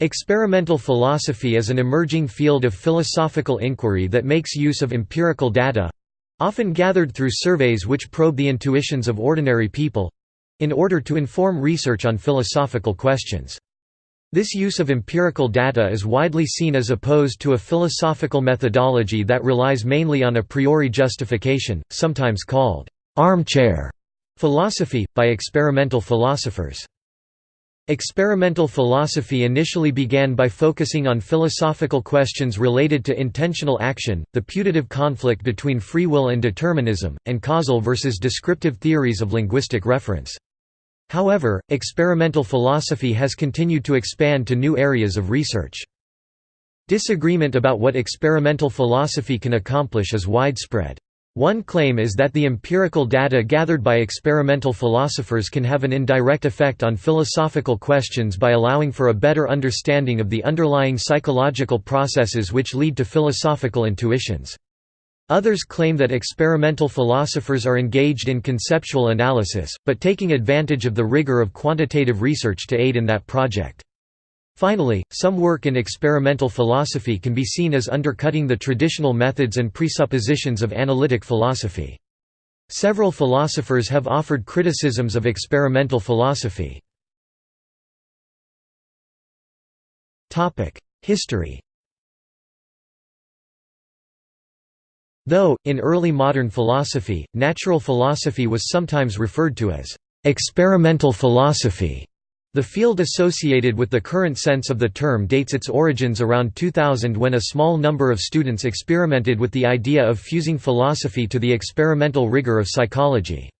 Experimental philosophy is an emerging field of philosophical inquiry that makes use of empirical data—often gathered through surveys which probe the intuitions of ordinary people—in order to inform research on philosophical questions. This use of empirical data is widely seen as opposed to a philosophical methodology that relies mainly on a priori justification, sometimes called armchair philosophy, by experimental philosophers. Experimental philosophy initially began by focusing on philosophical questions related to intentional action, the putative conflict between free will and determinism, and causal versus descriptive theories of linguistic reference. However, experimental philosophy has continued to expand to new areas of research. Disagreement about what experimental philosophy can accomplish is widespread. One claim is that the empirical data gathered by experimental philosophers can have an indirect effect on philosophical questions by allowing for a better understanding of the underlying psychological processes which lead to philosophical intuitions. Others claim that experimental philosophers are engaged in conceptual analysis, but taking advantage of the rigor of quantitative research to aid in that project. Finally, some work in experimental philosophy can be seen as undercutting the traditional methods and presuppositions of analytic philosophy. Several philosophers have offered criticisms of experimental philosophy. History Though, in early modern philosophy, natural philosophy was sometimes referred to as experimental philosophy. The field associated with the current sense of the term dates its origins around 2000 when a small number of students experimented with the idea of fusing philosophy to the experimental rigor of psychology.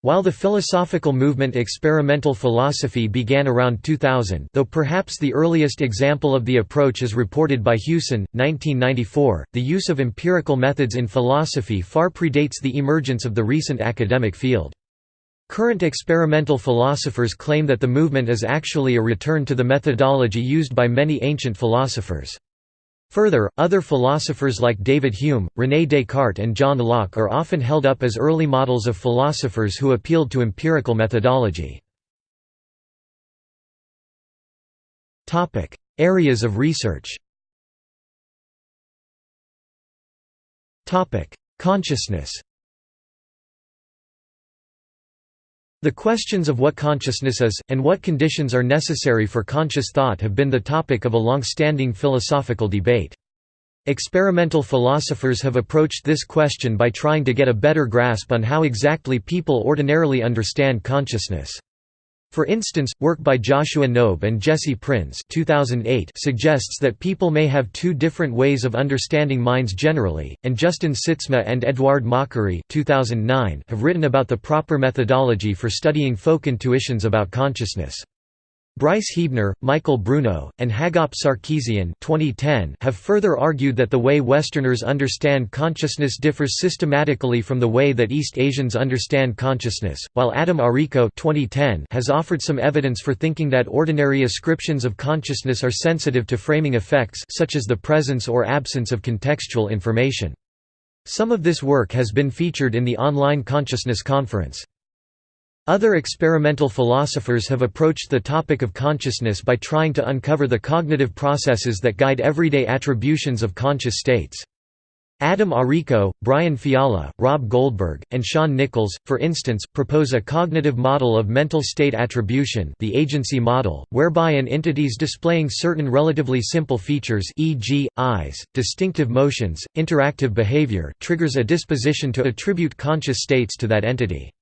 While the philosophical movement experimental philosophy began around 2000 though perhaps the earliest example of the approach is reported by Hewson, 1994, the use of empirical methods in philosophy far predates the emergence of the recent academic field. Current experimental philosophers claim that the movement is actually a return to the methodology used by many ancient philosophers. Further, other philosophers like David Hume, René Descartes and John Locke are often held up as early models of philosophers who appealed to empirical methodology. Areas of research Consciousness The questions of what consciousness is, and what conditions are necessary for conscious thought have been the topic of a long-standing philosophical debate. Experimental philosophers have approached this question by trying to get a better grasp on how exactly people ordinarily understand consciousness. For instance, work by Joshua Knobe and Jesse Prinz 2008 suggests that people may have two different ways of understanding minds generally, and Justin Sytsma and Edouard Machery 2009 have written about the proper methodology for studying folk intuitions about consciousness. Bryce Huebner, Michael Bruno, and Hagop Sarkisian 2010 have further argued that the way Westerners understand consciousness differs systematically from the way that East Asians understand consciousness, while Adam Arico 2010 has offered some evidence for thinking that ordinary ascriptions of consciousness are sensitive to framing effects such as the presence or absence of contextual information. Some of this work has been featured in the online Consciousness Conference. Other experimental philosophers have approached the topic of consciousness by trying to uncover the cognitive processes that guide everyday attributions of conscious states. Adam Arico, Brian Fiala, Rob Goldberg, and Shaun Nichols, for instance, propose a cognitive model of mental state attribution the agency model, whereby an entity's displaying certain relatively simple features e.g., eyes, distinctive motions, interactive behavior triggers a disposition to attribute conscious states to that entity.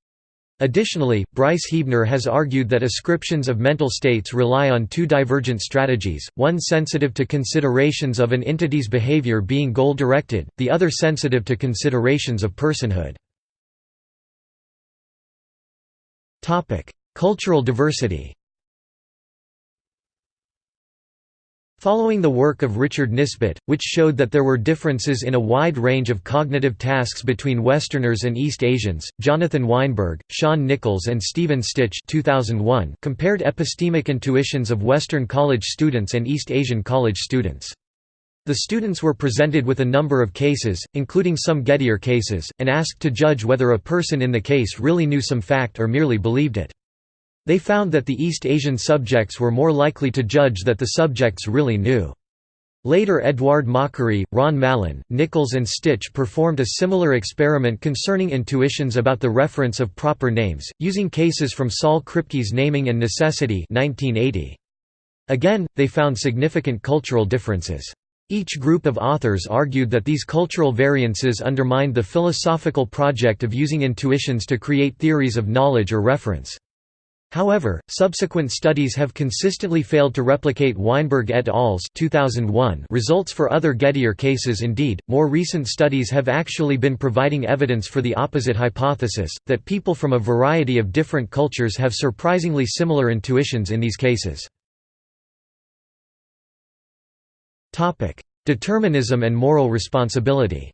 Additionally, Bryce Huebner has argued that ascriptions of mental states rely on two divergent strategies, one sensitive to considerations of an entity's behavior being goal-directed, the other sensitive to considerations of personhood. Cultural diversity Following the work of Richard Nisbett, which showed that there were differences in a wide range of cognitive tasks between Westerners and East Asians, Jonathan Weinberg, Shaun Nichols and Stephen Stich 2001 compared epistemic intuitions of Western college students and East Asian college students. The students were presented with a number of cases, including some Gettier cases, and asked to judge whether a person in the case really knew some fact or merely believed it. They found that the East Asian subjects were more likely to judge that the subjects really knew. Later Edouard Machery, Ron Mallon, Nichols and Stich performed a similar experiment concerning intuitions about the reference of proper names, using cases from Saul Kripke's Naming and Necessity 1980. Again, they found significant cultural differences. Each group of authors argued that these cultural variances undermined the philosophical project of using intuitions to create theories of knowledge or reference. However, subsequent studies have consistently failed to replicate Weinberg et al.'s 2001 results for other Gettier cases indeed, more recent studies have actually been providing evidence for the opposite hypothesis, that people from a variety of different cultures have surprisingly similar intuitions in these cases. Determinism and moral responsibility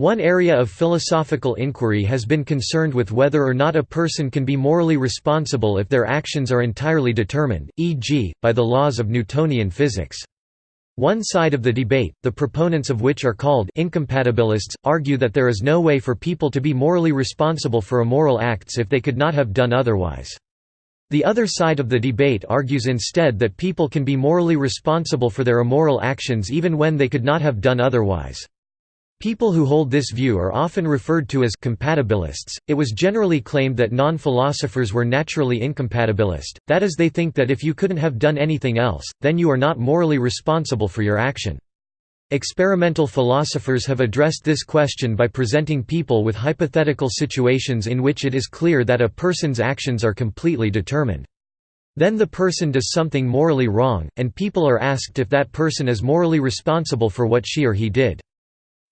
One area of philosophical inquiry has been concerned with whether or not a person can be morally responsible if their actions are entirely determined, e.g., by the laws of Newtonian physics. One side of the debate, the proponents of which are called incompatibilists, argue that there is no way for people to be morally responsible for immoral acts if they could not have done otherwise. The other side of the debate argues instead that people can be morally responsible for their immoral actions even when they could not have done otherwise. People who hold this view are often referred to as compatibilists. It was generally claimed that non philosophers were naturally incompatibilist, that is, they think that if you couldn't have done anything else, then you are not morally responsible for your action. Experimental philosophers have addressed this question by presenting people with hypothetical situations in which it is clear that a person's actions are completely determined. Then the person does something morally wrong, and people are asked if that person is morally responsible for what she or he did.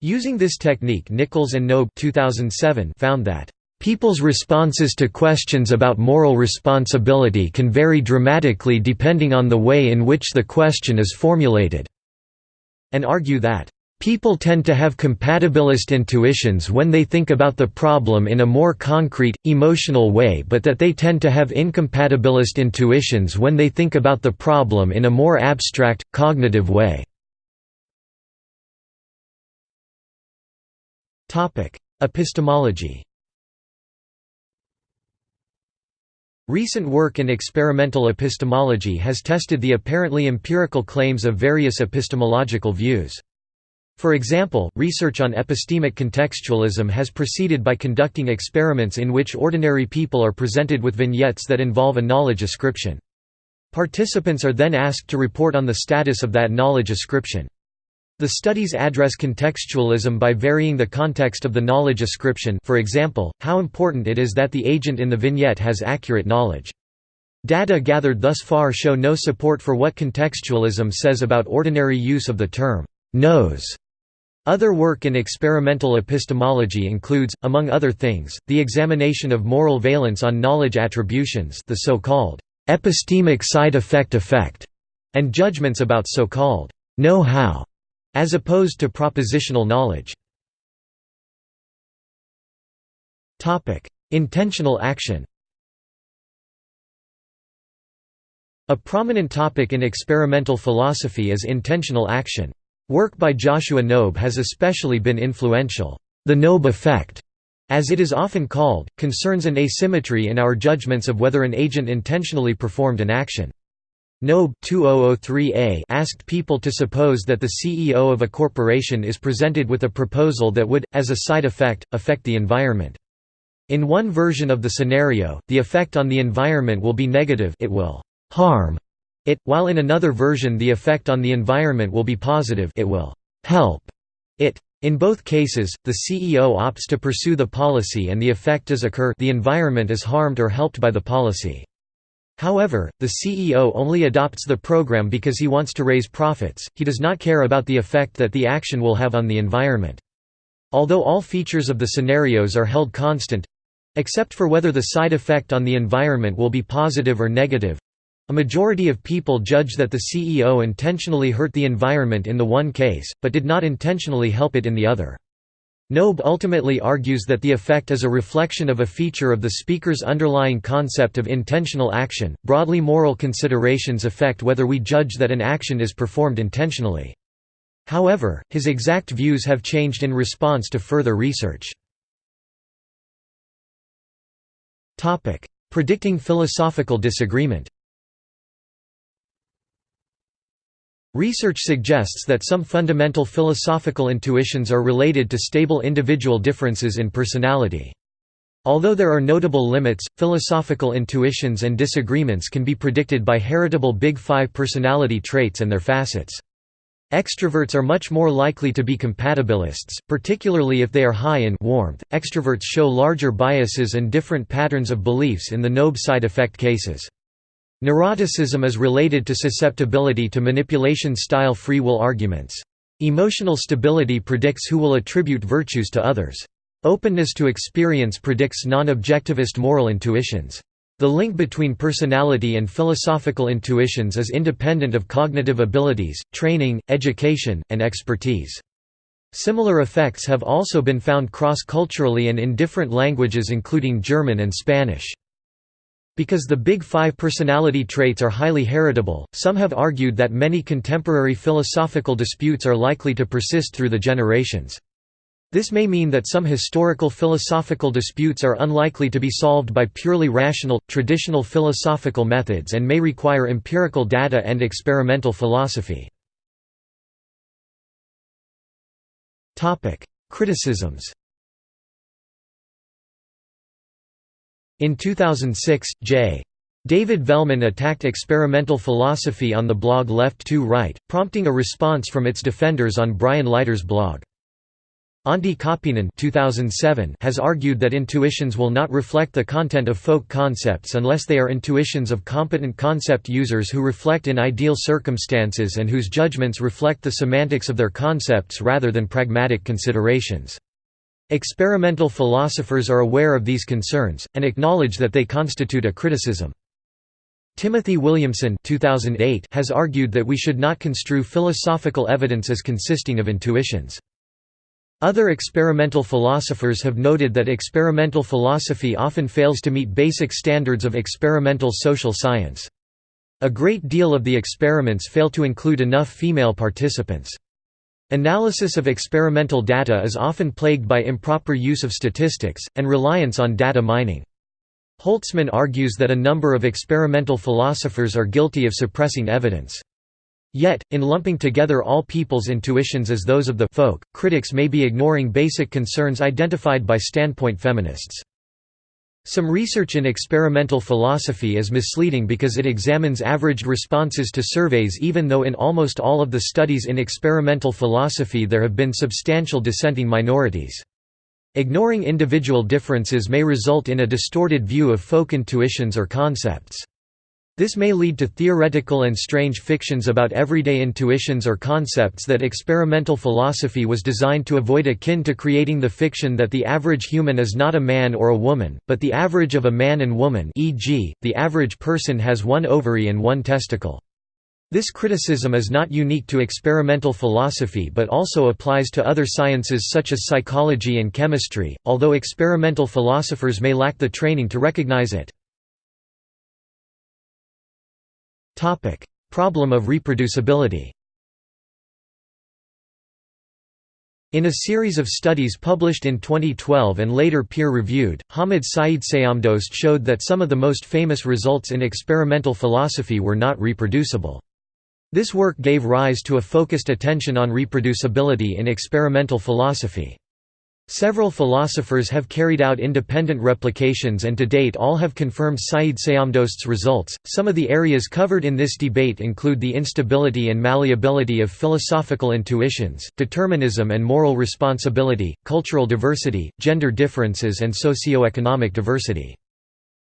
Using this technique Nichols and Knobe 2007 found that People's responses to questions about moral responsibility can vary dramatically depending on the way in which the question is formulated, and argue that People tend to have compatibilist intuitions when they think about the problem in a more concrete, emotional way but that they tend to have incompatibilist intuitions when they think about the problem in a more abstract, cognitive way. Epistemology Recent work in experimental epistemology has tested the apparently empirical claims of various epistemological views. For example, research on epistemic contextualism has proceeded by conducting experiments in which ordinary people are presented with vignettes that involve a knowledge ascription. Participants are then asked to report on the status of that knowledge ascription. The studies address contextualism by varying the context of the knowledge ascription for example, how important it is that the agent in the vignette has accurate knowledge. Data gathered thus far show no support for what contextualism says about ordinary use of the term, knows. Other work in experimental epistemology includes, among other things, the examination of moral valence on knowledge attributions the so-called epistemic side effect effect, and judgments about so-called know-how as opposed to propositional knowledge. Intentional action A prominent topic in experimental philosophy is intentional action. Work by Joshua Knobe has especially been influential. The Knobe effect, as it is often called, concerns an asymmetry in our judgments of whether an agent intentionally performed an action. Knobe 2003a asked people to suppose that the CEO of a corporation is presented with a proposal that would, as a side effect, affect the environment. In one version of the scenario, the effect on the environment will be negative it will harm it, while in another version the effect on the environment will be positive it will help it. In both cases, the CEO opts to pursue the policy and the effect does occur the environment is harmed or helped by the policy. However, the CEO only adopts the program because he wants to raise profits, he does not care about the effect that the action will have on the environment. Although all features of the scenarios are held constant—except for whether the side effect on the environment will be positive or negative—a majority of people judge that the CEO intentionally hurt the environment in the one case, but did not intentionally help it in the other. Knobe ultimately argues that the effect is a reflection of a feature of the speaker's underlying concept of intentional action. Broadly moral considerations affect whether we judge that an action is performed intentionally. However, his exact views have changed in response to further research. Predicting philosophical disagreement Research suggests that some fundamental philosophical intuitions are related to stable individual differences in personality. Although there are notable limits, philosophical intuitions and disagreements can be predicted by heritable Big Five personality traits and their facets. Extroverts are much more likely to be compatibilists, particularly if they are high in warmth. Extroverts show larger biases and different patterns of beliefs in the Knobe side effect cases. Neuroticism is related to susceptibility to manipulation-style free will arguments. Emotional stability predicts who will attribute virtues to others. Openness to experience predicts non-objectivist moral intuitions. The link between personality and philosophical intuitions is independent of cognitive abilities, training, education, and expertise. Similar effects have also been found cross-culturally and in different languages including German and Spanish. Because the Big Five personality traits are highly heritable, some have argued that many contemporary philosophical disputes are likely to persist through the generations. This may mean that some historical philosophical disputes are unlikely to be solved by purely rational, traditional philosophical methods and may require empirical data and experimental philosophy. Criticisms In 2006, J. David Velleman attacked experimental philosophy on the blog Left to Right, prompting a response from its defenders on Brian Leiter's blog. Antti Kauppinen 2007 has argued that intuitions will not reflect the content of folk concepts unless they are intuitions of competent concept users who reflect in ideal circumstances and whose judgments reflect the semantics of their concepts rather than pragmatic considerations. Experimental philosophers are aware of these concerns, and acknowledge that they constitute a criticism. Timothy Williamson 2008 has argued that we should not construe philosophical evidence as consisting of intuitions. Other experimental philosophers have noted that experimental philosophy often fails to meet basic standards of experimental social science. A great deal of the experiments fail to include enough female participants. Analysis of experimental data is often plagued by improper use of statistics, and reliance on data mining. Holtzman argues that a number of experimental philosophers are guilty of suppressing evidence. Yet, in lumping together all people's intuitions as those of the folk, critics may be ignoring basic concerns identified by standpoint feminists. Some research in experimental philosophy is misleading because it examines averaged responses to surveys even though in almost all of the studies in experimental philosophy there have been substantial dissenting minorities. Ignoring individual differences may result in a distorted view of folk intuitions or concepts. This may lead to theoretical and strange fictions about everyday intuitions or concepts that experimental philosophy was designed to avoid akin to creating the fiction that the average human is not a man or a woman, but the average of a man and woman e.g., the average person has one ovary and one testicle. This criticism is not unique to experimental philosophy but also applies to other sciences such as psychology and chemistry, although experimental philosophers may lack the training to recognize it. Topic: Problem of reproducibility. In a series of studies published in 2012 and later peer-reviewed, Hamid Seyedsayamdost showed that some of the most famous results in experimental philosophy were not reproducible. This work gave rise to a focused attention on reproducibility in experimental philosophy. Several philosophers have carried out independent replications and to date all have confirmed Seyedsayamdost's results. Some of the areas covered in this debate include the instability and malleability of philosophical intuitions, determinism and moral responsibility, cultural diversity, gender differences, and socio-economic diversity.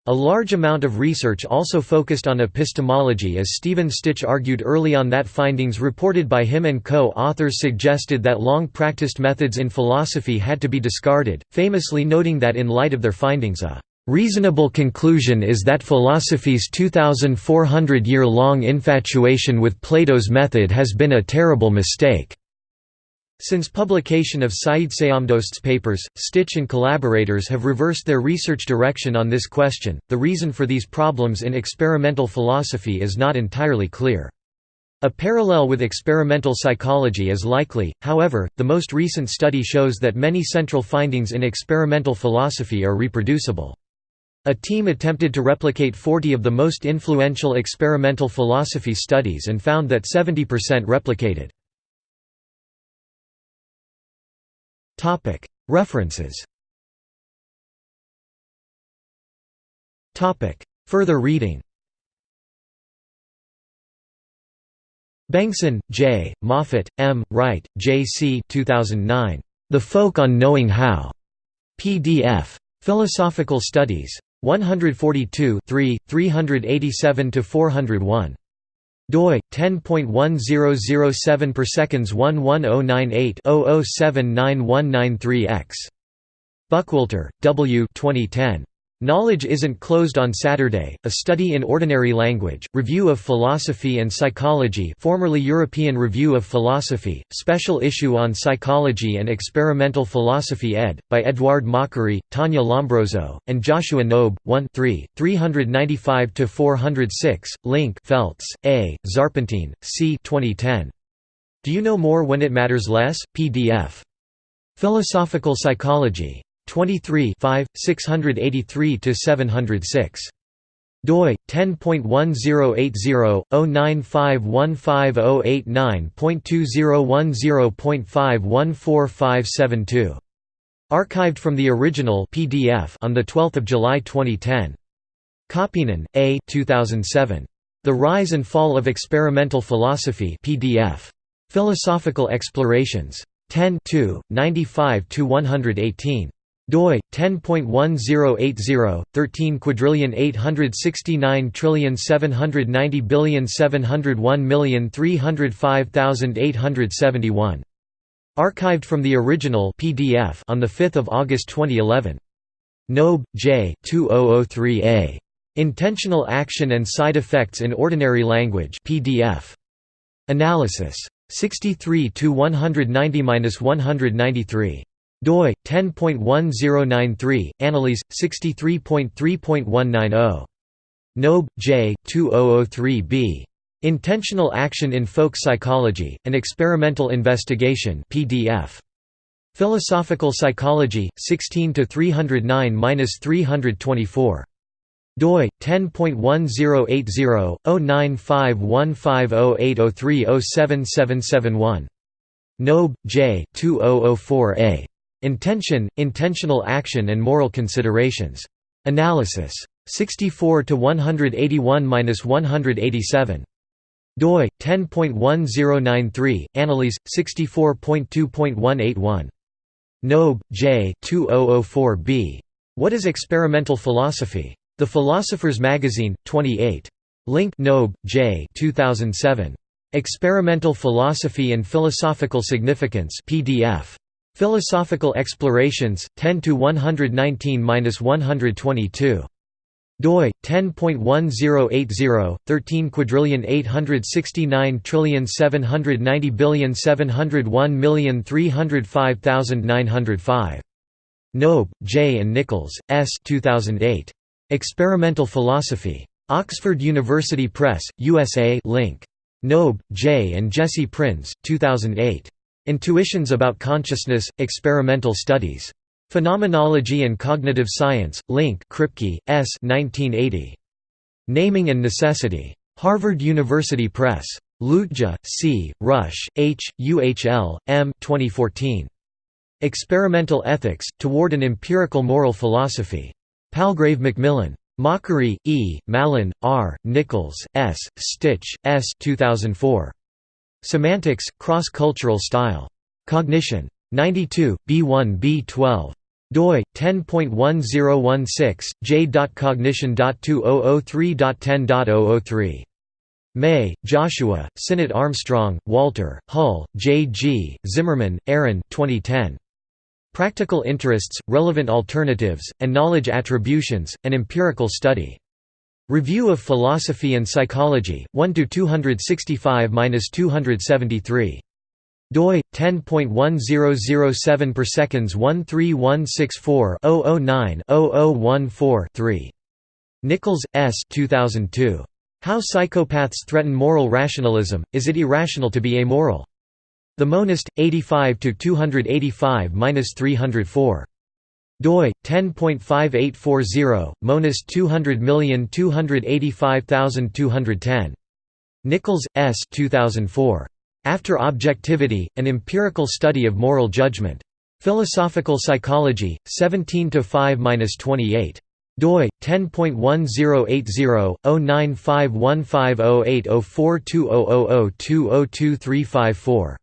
A large amount of research also focused on epistemology as Stephen Stich argued early on that findings reported by him and co-authors suggested that long-practiced methods in philosophy had to be discarded, famously noting that in light of their findings a "...reasonable conclusion is that philosophy's 2,400-year-long infatuation with Plato's method has been a terrible mistake." Since publication of Seyedsayamdost's papers, Stich and collaborators have reversed their research direction on this question. The reason for these problems in experimental philosophy is not entirely clear. A parallel with experimental psychology is likely, however, the most recent study shows that many central findings in experimental philosophy are reproducible. A team attempted to replicate 40 of the most influential experimental philosophy studies and found that 70% replicated. References Further reading Bengson, J., Moffett, M., Wright, J. C. 2009. The Folk on Knowing How. PDF. Philosophical Studies. 142 387–401. Doi 10.1007 per seconds 11098 00799193 x Buckwalter, W. 2010. Knowledge Isn't Closed on Saturday, A Study in Ordinary Language, Review of Philosophy and Psychology formerly European Review of Philosophy, Special Issue on Psychology and Experimental Philosophy ed. by Edouard Machery, Tania Lombrozo, and Joshua Knobe, 1 3, 395–406, link Feltz, A., Zarpentine, C. 2010. Do You Know More When It Matters Less? PDF. Philosophical Psychology. 23 683–706 doi 10.1080-09515089.2010.5145572 archived from the original PDF on the 12th of July 2010 Kauppinen, A 2007 The Rise and Fall of Experimental Philosophy PDF Philosophical Explorations. 10 95 118 doi 10.1080 13 quadrillion 869 trillion 790 billion 701 million 305871 archived from the original PDF on the 5th of August 2011 Knobe, J. 2003a. Intentional Action and Side Effects in Ordinary Language PDF. Analysis. 63 to 190-193 doi 10.1093 Annalise 63.3.190 Knobe, J. 2003b. Intentional Action in Folk Psychology: An Experimental Investigation PDF. Philosophical Psychology 16 to 309-324 doi 10.1080-09515080307771 Knobe, J. 2004a. Intention, Intentional Action and Moral Considerations. Analysis. 64 to 181-187. doi 10.1093 Annalise 64.2.181 Knobe, J. 2004b. What is experimental philosophy? The Philosopher's Magazine, 28. Link Knobe, J. 2007. Experimental Philosophy and Philosophical Significance PDF. Philosophical Explorations, 10 to 119-122 doi 10.1080 13 quadrillion 869 trillion 790 billion 701 million 305905 Knobe, J. and Nichols, S. 2008. Experimental Philosophy. Oxford University Press, USA link. Knobe, J. and Jesse Prinz, 2008. Intuitions about Consciousness, Experimental Studies. Phenomenology and Cognitive Science, Link Kripke, S. 1980. Naming and Necessity. Harvard University Press. Lütge, C., Rusch, H., UHL, M. 2014. Experimental Ethics, Toward an Empirical Moral Philosophy. Palgrave Macmillan. Machery, E., Mallon, R., Nichols, S., Stich, S. 2004. Semantics, Cross-Cultural Style. Cognition. 92, B1 B12 doi 10.1016 j.cognition.2003.10.003 May, Joshua, Sinnott Armstrong, Walter, Hull, J. G., Zimmerman, Aaron 2010. Practical Interests, Relevant Alternatives, and Knowledge Attributions, An Empirical Study. Review of Philosophy and Psychology, 1 to 265-273 doi 10.1007 per seconds 13164 009 0014 3 Nichols S. 2002 How Psychopaths Threaten Moral Rationalism Is It Irrational to Be Amoral? The Monist 85 to 285-304 doi 10.5840 Monas 200285210 Nichols S. 2004 After Objectivity An Empirical Study of Moral Judgment. Philosophical Psychology 17 to 5-28 doi 10.1080-095150804200202354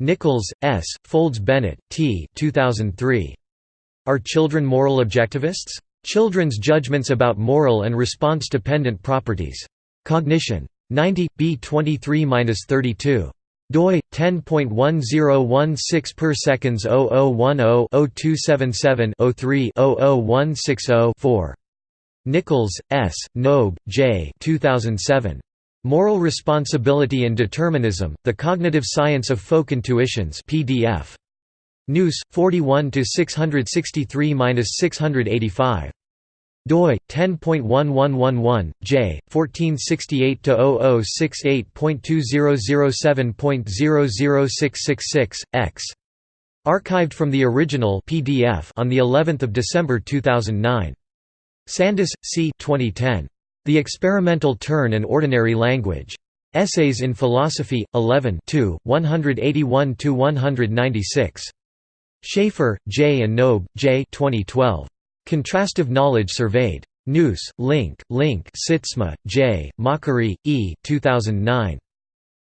Nichols S. Folds Bennett T. 2003 are children moral objectivists? Children's judgments about moral and response-dependent properties. Cognition. 90, b 23–32 doi 10.1016 per seconds 0010-0277-03-00160-4 Nichols S Knobe J 2007 Moral Responsibility and Determinism The Cognitive Science of Folk Intuitions PDF Noûs, 41 to 663-685. doi 10.1111 J 1468 to 0068.2007.00666 X. Archived from the original PDF on the 11th of December 2009 Sandis C 2010 The Experimental Turn and Ordinary Language. Essays in Philosophy 11 2 181 to 196 Schaffer, J. and Knobe, J. 2012. Contrastive Knowledge Surveyed. Noûs, Link, Link Sytsma, J., Machery, E. 2009.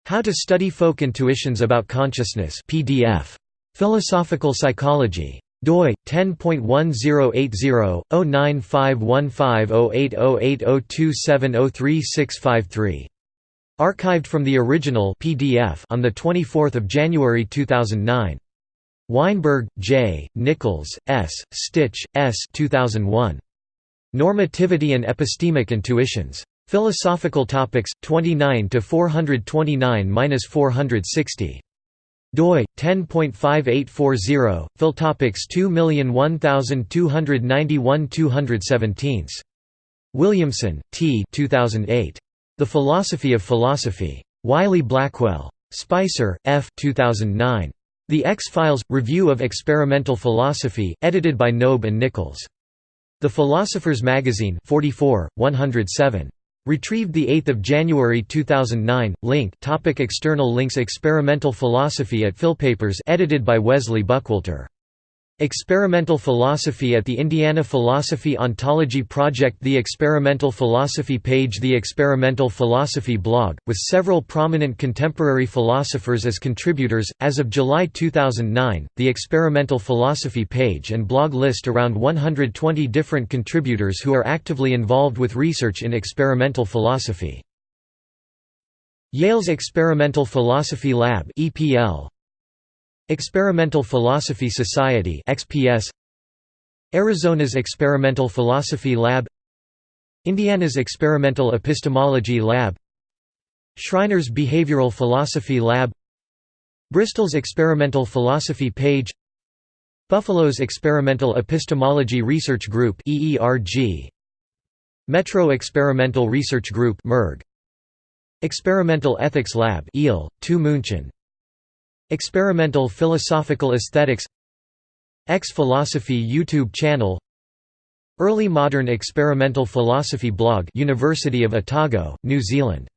How to Study Folk Intuitions About Consciousness PDF. Philosophical Psychology. doi 10.1080-095150808027036553. Archived from the original PDF on the 24th of January 2009. Weinberg, J., Nichols, S., Stich, S. 2001. Normativity and Epistemic Intuitions. Philosophical Topics 29 to 429-460 doi 10.5840 philtopics 2001291 Williamson, T. 2008. The Philosophy of Philosophy. Wiley Blackwell. Spicer, F. 2009. The X-Files – Review of Experimental Philosophy, edited by Knobe and Nichols. The Philosopher's Magazine 44, 107. Retrieved 8 January 2009. Link topic External links Experimental Philosophy at Philpapers edited by Wesley Buckwalter Experimental Philosophy at the Indiana Philosophy Ontology Project The Experimental Philosophy page The Experimental Philosophy blog, with several prominent contemporary philosophers as contributors, as of July 2009, the Experimental Philosophy page and blog list around 120 different contributors who are actively involved with research in experimental philosophy. Yale's Experimental Philosophy Lab EPL, Experimental Philosophy Society XPS Arizona's Experimental Philosophy Lab Indiana's Experimental Epistemology Lab Shriner's Behavioral Philosophy Lab Bristol's Experimental Philosophy Page Buffalo's Experimental Epistemology Research Group Metro Experimental Research Group Experimental Ethics Lab EEL, 2 München Experimental Philosophical Aesthetics X-Philosophy YouTube channel Early Modern Experimental Philosophy blog University of Otago, New Zealand